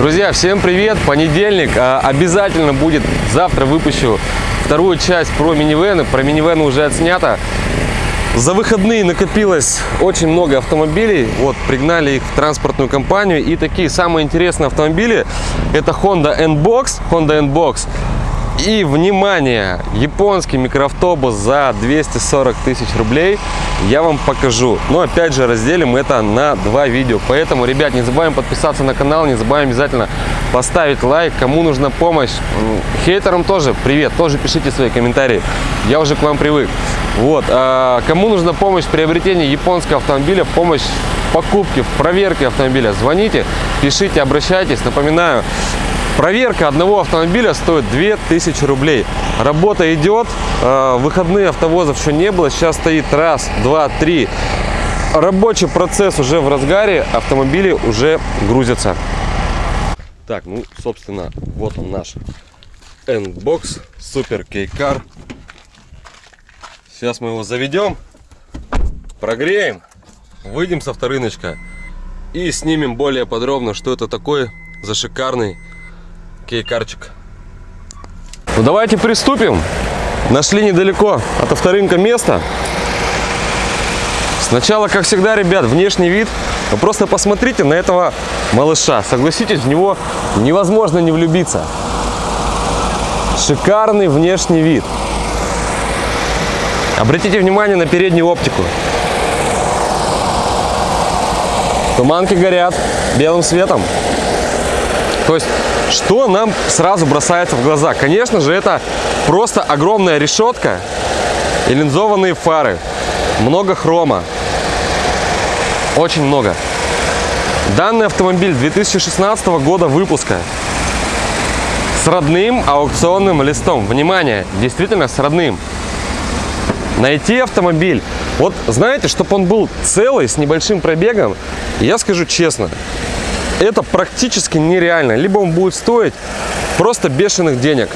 Друзья, всем привет! Понедельник. А, Обязательно будет. Завтра выпущу вторую часть про минивены. Про минивены уже отснято. За выходные накопилось очень много автомобилей. Вот, пригнали их в транспортную компанию. И такие самые интересные автомобили это Honda N-Box. Honda N-Box. И, внимание, японский микроавтобус за 240 тысяч рублей я вам покажу. Но, опять же, разделим это на два видео. Поэтому, ребят, не забываем подписаться на канал, не забываем обязательно поставить лайк. Кому нужна помощь, хейтерам тоже привет, тоже пишите свои комментарии. Я уже к вам привык. Вот, а кому нужна помощь в приобретении японского автомобиля, помощь в покупке, в проверке автомобиля, звоните, пишите, обращайтесь. Напоминаю, Проверка одного автомобиля стоит 2000 рублей. Работа идет, э, выходные автовозов еще не было, сейчас стоит раз, два, три. Рабочий процесс уже в разгаре, автомобили уже грузятся. Так, ну, собственно, вот он наш N-Box Super K-Car. Сейчас мы его заведем, прогреем, выйдем с авторыночка и снимем более подробно, что это такое за шикарный кейкарчик. Ну давайте приступим. Нашли недалеко от авторынка место. Сначала, как всегда, ребят, внешний вид. Вы просто посмотрите на этого малыша. Согласитесь, в него невозможно не влюбиться. Шикарный внешний вид. Обратите внимание на переднюю оптику. Туманки горят белым светом. То есть, что нам сразу бросается в глаза? Конечно же, это просто огромная решетка и линзованные фары. Много хрома. Очень много. Данный автомобиль 2016 года выпуска. С родным аукционным листом. Внимание, действительно с родным. Найти автомобиль. Вот знаете, чтобы он был целый, с небольшим пробегом, я скажу честно, это практически нереально. Либо он будет стоить просто бешеных денег.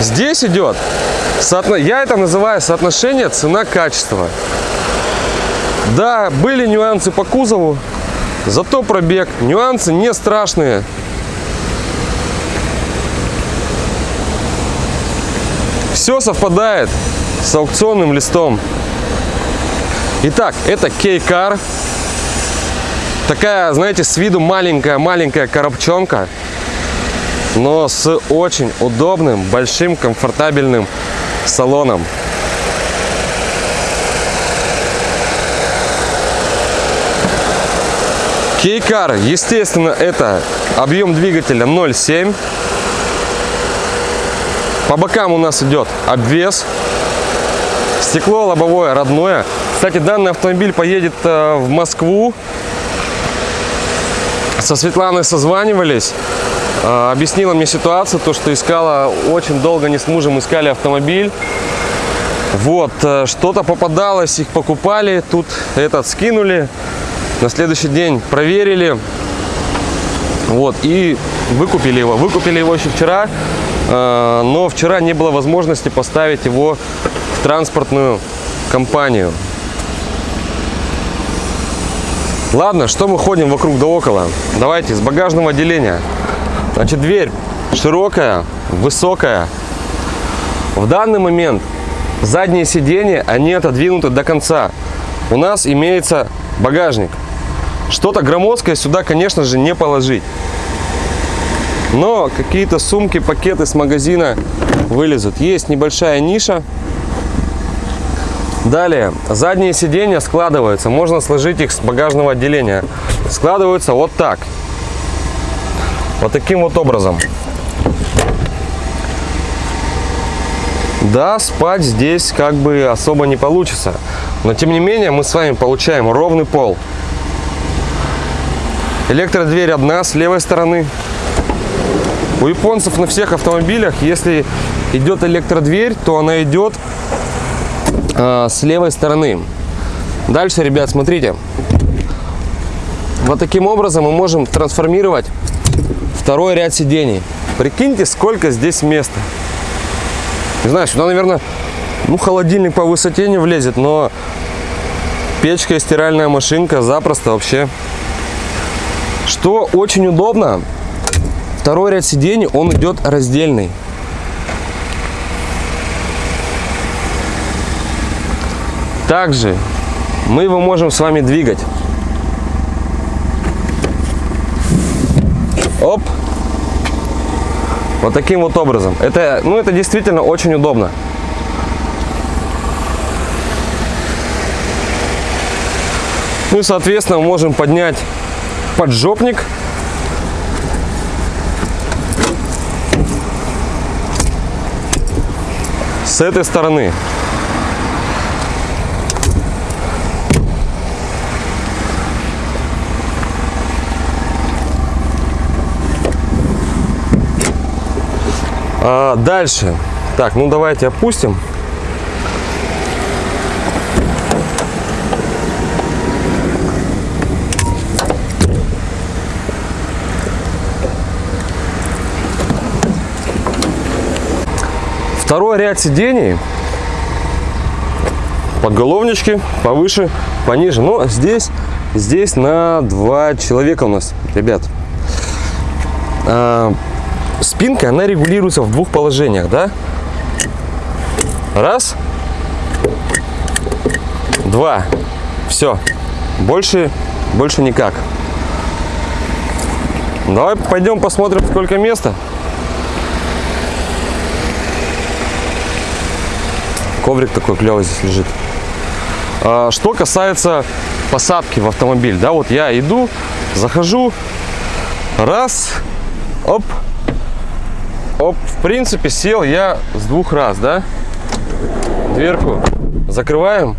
Здесь идет, я это называю соотношение цена-качество. Да, были нюансы по кузову, зато пробег. Нюансы не страшные. Все совпадает с аукционным листом. Итак, это K-Car. Такая, знаете, с виду маленькая-маленькая коробчонка, но с очень удобным, большим, комфортабельным салоном. Кейкар, естественно, это объем двигателя 0,7. По бокам у нас идет обвес. Стекло лобовое родное. Кстати, данный автомобиль поедет э, в Москву со Светланой созванивались, э, объяснила мне ситуацию, то, что искала, очень долго не с мужем искали автомобиль. Вот, э, что-то попадалось, их покупали, тут этот скинули, на следующий день проверили, вот, и выкупили его. Выкупили его еще вчера, э, но вчера не было возможности поставить его в транспортную компанию. Ладно, что мы ходим вокруг да около? Давайте с багажного отделения. Значит, дверь широкая, высокая. В данный момент задние сиденья, они отодвинуты до конца. У нас имеется багажник. Что-то громоздкое сюда, конечно же, не положить. Но какие-то сумки, пакеты с магазина вылезут. Есть небольшая ниша. Далее, задние сиденья складываются, можно сложить их с багажного отделения. Складываются вот так. Вот таким вот образом. Да, спать здесь как бы особо не получится. Но тем не менее мы с вами получаем ровный пол. Электродверь одна с левой стороны. У японцев на всех автомобилях, если идет электродверь, то она идет э, с левой стороны. Дальше, ребят, смотрите. Вот таким образом мы можем трансформировать второй ряд сидений. Прикиньте, сколько здесь места. Не знаю, сюда, наверное, ну, холодильник по высоте не влезет, но печка и стиральная машинка запросто вообще. Что очень удобно, второй ряд сидений, он идет раздельный. Также мы его можем с вами двигать. Оп. Вот таким вот образом. Это, ну, это действительно очень удобно. Ну и, соответственно, можем поднять поджопник. С этой стороны. А, дальше. Так, ну давайте опустим. Второй ряд сидений. Подголовнички повыше, пониже. Но здесь, здесь на два человека у нас, ребят. Спинка, она регулируется в двух положениях, да? Раз. Два. Все. Больше, больше никак. Давай пойдем посмотрим, сколько места. Коврик такой клевый здесь лежит. А, что касается посадки в автомобиль, да, вот я иду, захожу, раз, оп, оп, в принципе сел я с двух раз, да, дверку закрываем.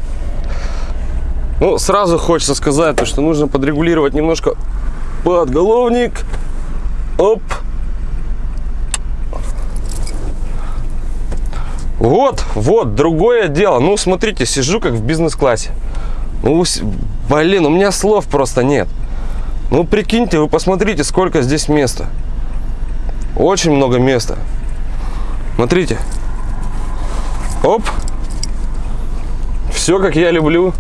Ну, сразу хочется сказать, то, что нужно подрегулировать немножко подголовник, оп, Вот, вот, другое дело. Ну, смотрите, сижу как в бизнес-классе. Ну, блин, у меня слов просто нет. Ну, прикиньте, вы посмотрите, сколько здесь места. Очень много места. Смотрите. Оп. Все, как я люблю.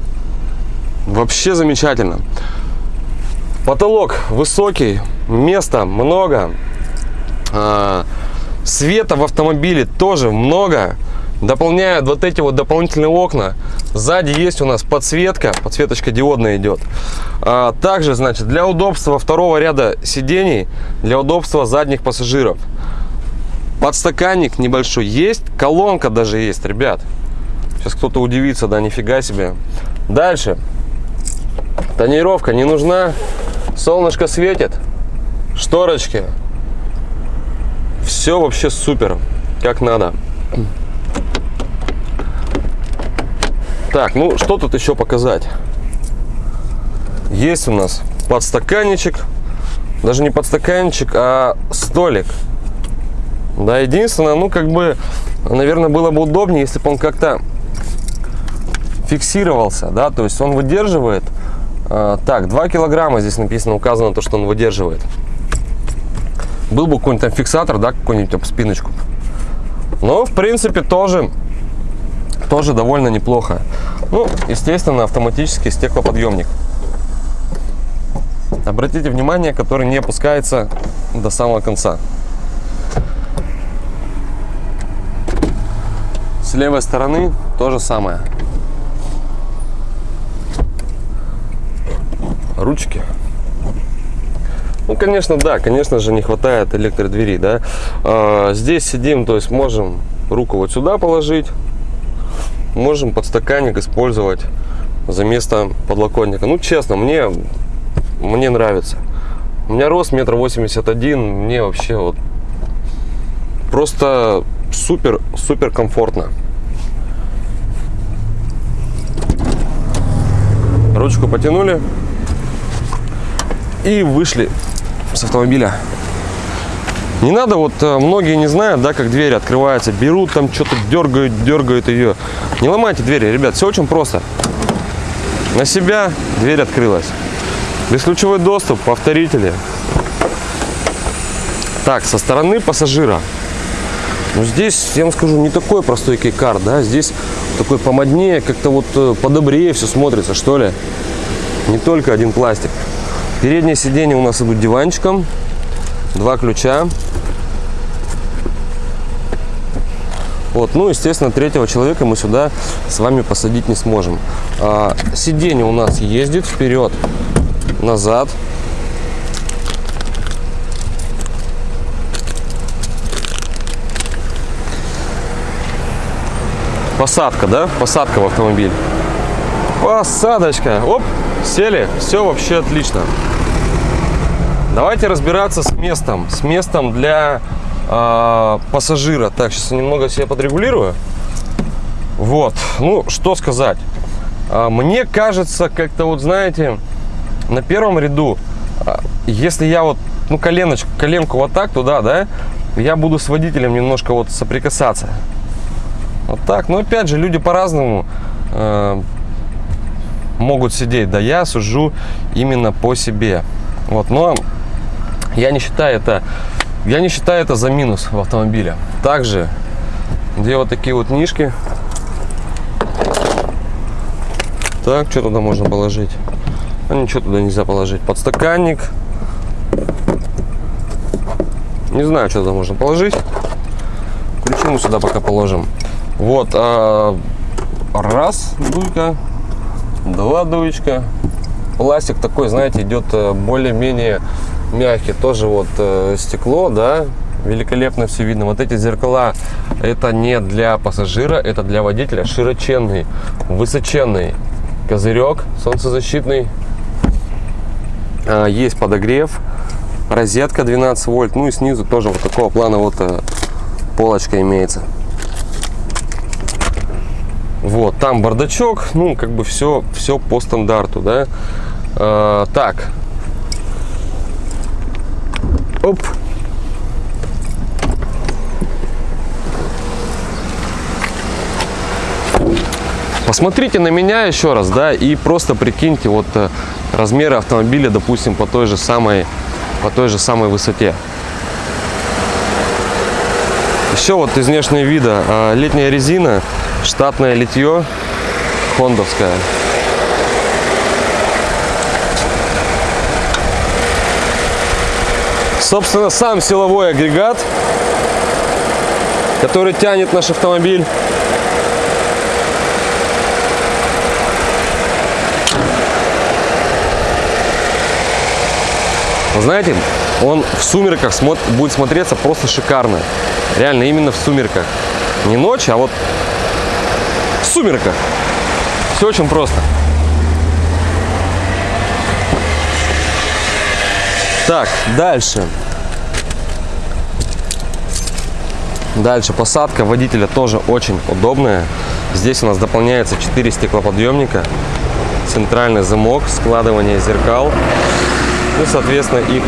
Вообще замечательно. Потолок высокий, места много. А, света в автомобиле тоже много дополняют вот эти вот дополнительные окна. Сзади есть у нас подсветка, подсветочка диодная идет. А, также, значит, для удобства второго ряда сидений, для удобства задних пассажиров. Подстаканник небольшой есть, колонка даже есть, ребят. Сейчас кто-то удивится, да, нифига себе. Дальше. Тонировка не нужна. Солнышко светит. Шторочки. Все вообще супер, как надо. Так, ну что тут еще показать? Есть у нас подстаканничек. Даже не подстаканчик, а столик. Да, единственное, ну как бы, наверное, было бы удобнее, если бы он как-то фиксировался, да, то есть он выдерживает. Э, так, 2 килограмма здесь написано, указано то, что он выдерживает. Был бы какой-нибудь там фиксатор, да, какой-нибудь об спиночку. Но, в принципе, тоже тоже довольно неплохо. Ну, естественно, автоматический стеклоподъемник. Обратите внимание, который не опускается до самого конца. С левой стороны то же самое. Ручки. Ну, конечно, да, конечно же, не хватает электродвери, да. А, здесь сидим, то есть можем руку вот сюда положить, можем подстаканник использовать за место подлокотника. Ну, честно, мне, мне нравится. У меня рост метр восемьдесят один, мне вообще вот просто супер, супер комфортно. Ручку потянули и вышли с автомобиля. Не надо, вот э, многие не знают, да, как двери открываются, берут там что-то, дергают, дергают ее. Не ломайте двери, ребят, все очень просто. На себя дверь открылась. Бесключевой доступ, повторители. Так, со стороны пассажира. Ну, здесь, я вам скажу, не такой простой кейкар, да, здесь такой помоднее, как-то вот э, подобрее все смотрится, что ли. Не только один пластик. Передние сиденья у нас идут диванчиком. Два ключа. Вот, ну, естественно, третьего человека мы сюда с вами посадить не сможем. А, сиденье у нас ездит вперед, назад. Посадка, да? Посадка в автомобиль. Посадочка. Оп, сели. Все вообще отлично. Давайте разбираться с местом. С местом для э, пассажира. Так, сейчас немного себя подрегулирую. Вот. Ну, что сказать. А, мне кажется, как-то вот, знаете, на первом ряду, а, если я вот, ну, коленочку, коленку вот так туда, да, я буду с водителем немножко вот соприкасаться. Вот так. Но опять же, люди по-разному э, могут сидеть. Да я сужу именно по себе. Вот, но я не считаю это, я не считаю это за минус в автомобиле. Также, где вот такие вот нишки. Так, что туда можно положить? А ничего туда нельзя положить. Подстаканник. Не знаю, что туда можно положить. Ключи мы сюда пока положим. Вот, а, раз дуйка, два дуечка. Пластик такой, знаете, идет э, более-менее мягкий. Тоже вот э, стекло, да, великолепно все видно. Вот эти зеркала, это не для пассажира, это для водителя. Широченный, высоченный козырек солнцезащитный. А, есть подогрев, розетка 12 вольт. Ну и снизу тоже вот такого плана вот э, полочка имеется. Вот, там бардачок, ну, как бы все, все по стандарту, да. А, так. Оп. Посмотрите на меня еще раз, да, и просто прикиньте вот э, размеры автомобиля, допустим, по той же самой, по той же самой высоте. Еще вот из внешнего вида а, летняя резина штатное литье хондовское. Собственно, сам силовой агрегат, который тянет наш автомобиль. Знаете, он в сумерках будет смотреться просто шикарно. Реально, именно в сумерках. Не ночью, а вот сумерках. Все очень просто. Так, дальше. Дальше посадка водителя тоже очень удобная. Здесь у нас дополняется 4 стеклоподъемника, центральный замок, складывание зеркал, ну, соответственно, их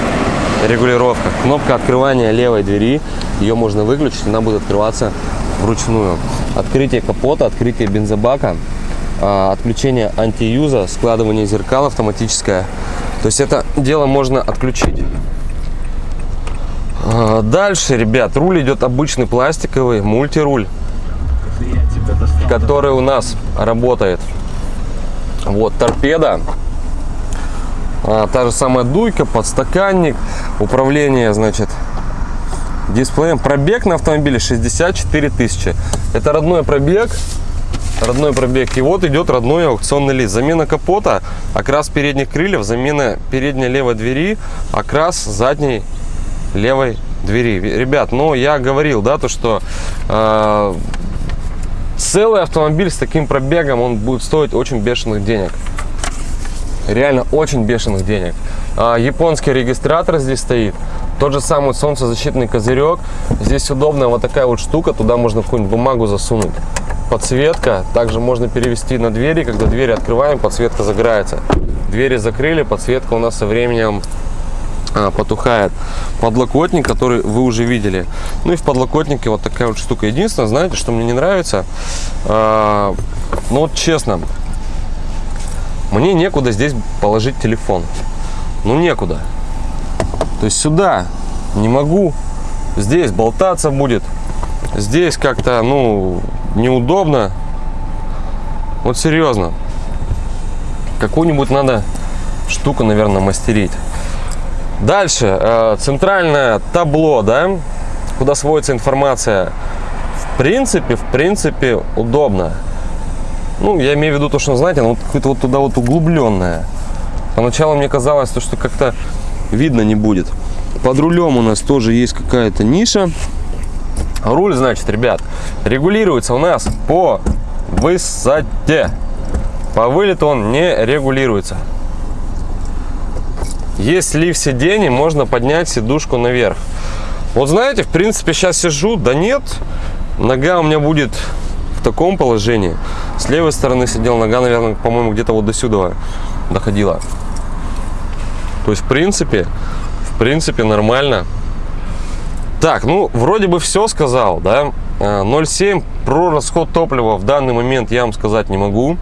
регулировка. Кнопка открывания левой двери, ее можно выключить, она будет открываться вручную. Открытие капота, открытие бензобака, а, отключение антиюза, складывание зеркал автоматическое. То есть это дело можно отключить. А, дальше, ребят, руль идет обычный пластиковый, мультируль, который у нас работает. Вот торпеда, а, та же самая дуйка, подстаканник, управление, значит, дисплеем. Пробег на автомобиле 64 тысячи. Это родной пробег. Родной пробег. И вот идет родной аукционный лист. Замена капота, окрас передних крыльев, замена передней левой двери, окрас задней левой двери. Ребят, ну я говорил, да, то что э, целый автомобиль с таким пробегом, он будет стоить очень бешеных денег. Реально очень бешеных денег. А, японский регистратор здесь стоит. Тот же самый солнцезащитный козырек. Здесь удобная вот такая вот штука. Туда можно какую-нибудь бумагу засунуть. Подсветка. Также можно перевести на двери. Когда двери открываем, подсветка загорается. Двери закрыли, подсветка у нас со временем потухает. Подлокотник, который вы уже видели. Ну и в подлокотнике вот такая вот штука. Единственное, знаете, что мне не нравится? А, ну вот честно, мне некуда здесь положить телефон. Ну некуда. То есть сюда не могу. Здесь болтаться будет. Здесь как-то, ну, неудобно. Вот серьезно. Какую-нибудь надо штуку, наверное, мастерить. Дальше, э, центральное табло, да, куда сводится информация. В принципе, в принципе, удобно. Ну, я имею в виду то, что, знаете, оно вот какое-то вот туда вот углубленное. Поначалу мне казалось, то, что как-то видно не будет. Под рулем у нас тоже есть какая-то ниша. Руль, значит, ребят, регулируется у нас по высоте. По вылету он не регулируется. Есть слив сидений, можно поднять сидушку наверх. Вот знаете, в принципе, сейчас сижу, да нет, нога у меня будет в таком положении. С левой стороны сидел, нога, наверное, по-моему, где-то вот до сюда доходила. То есть, в принципе, в принципе, нормально. Так, ну, вроде бы все сказал, да. 0,7 э, про расход топлива в данный момент я вам сказать не могу.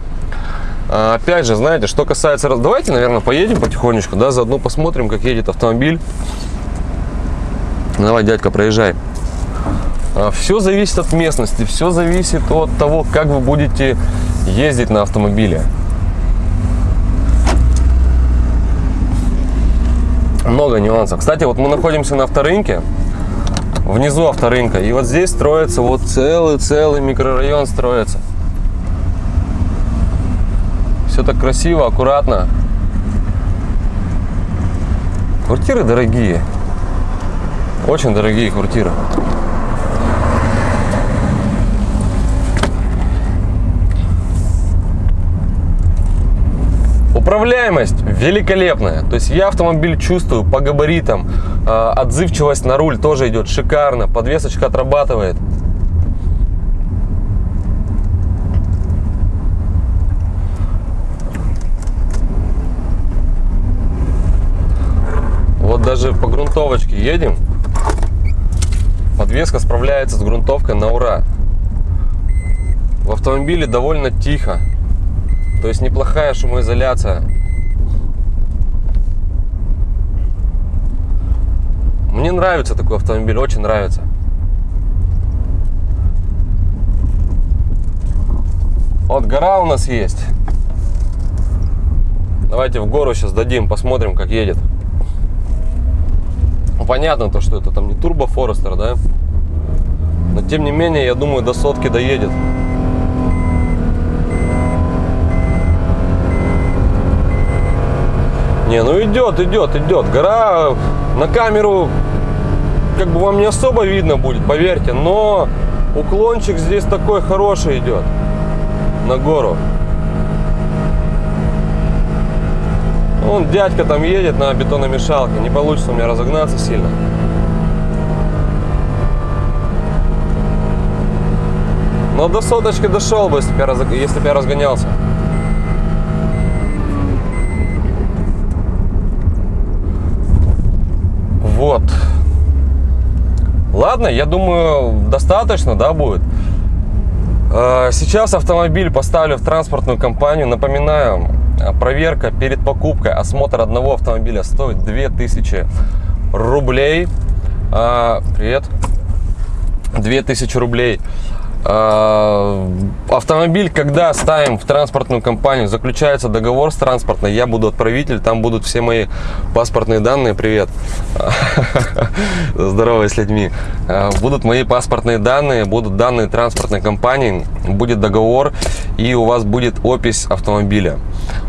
А, опять же, знаете, что касается... Давайте, наверное, поедем потихонечку, да, заодно посмотрим, как едет автомобиль. Давай, дядька, проезжай. А, все зависит от местности, все зависит от того, как вы будете ездить на автомобиле. Много нюансов. Кстати, вот мы находимся на авторынке, внизу авторынка, и вот здесь строится вот целый-целый микрорайон строится. Все так красиво, аккуратно. Квартиры дорогие. Очень дорогие квартиры. Управляемость великолепная. То есть я автомобиль чувствую по габаритам. А, отзывчивость на руль тоже идет шикарно. Подвесочка отрабатывает. Даже по грунтовочке едем. Подвеска справляется с грунтовкой на ура. В автомобиле довольно тихо. То есть неплохая шумоизоляция. Мне нравится такой автомобиль, очень нравится. Вот гора у нас есть. Давайте в гору сейчас дадим, посмотрим, как едет. Ну, понятно то, что это там не турбо Форестер, да? Но тем не менее, я думаю, до сотки доедет. Не, ну идет, идет, идет. Гора на камеру как бы вам не особо видно будет, поверьте. Но уклончик здесь такой хороший идет на гору. Вон дядька там едет на бетономешалке. Не получится у меня разогнаться сильно. Но до соточки дошел бы, если бы я, если бы я разгонялся. Вот. Ладно, я думаю, достаточно, да, будет. А, сейчас автомобиль поставлю в транспортную компанию. Напоминаю, проверка перед покупкой, осмотр одного автомобиля стоит 2000 рублей. А, привет. 2000 рублей. А, автомобиль, когда ставим в транспортную компанию, заключается договор с транспортной, я буду отправитель, там будут все мои паспортные данные, привет, здорово с людьми, а, будут мои паспортные данные, будут данные транспортной компании, будет договор и у вас будет опись автомобиля.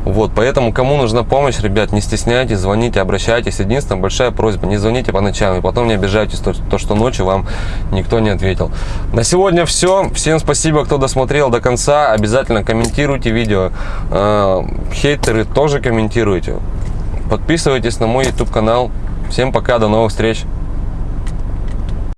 Вот, поэтому кому нужна помощь, ребят, не стесняйтесь, звоните, обращайтесь. Единственная большая просьба, не звоните по ночам и потом не обижайтесь, то, то что ночью вам никто не ответил. На сегодня все. Всем спасибо, кто досмотрел до конца. Обязательно комментируйте видео. Э, хейтеры тоже комментируйте. Подписывайтесь на мой YouTube канал. Всем пока, до новых встреч.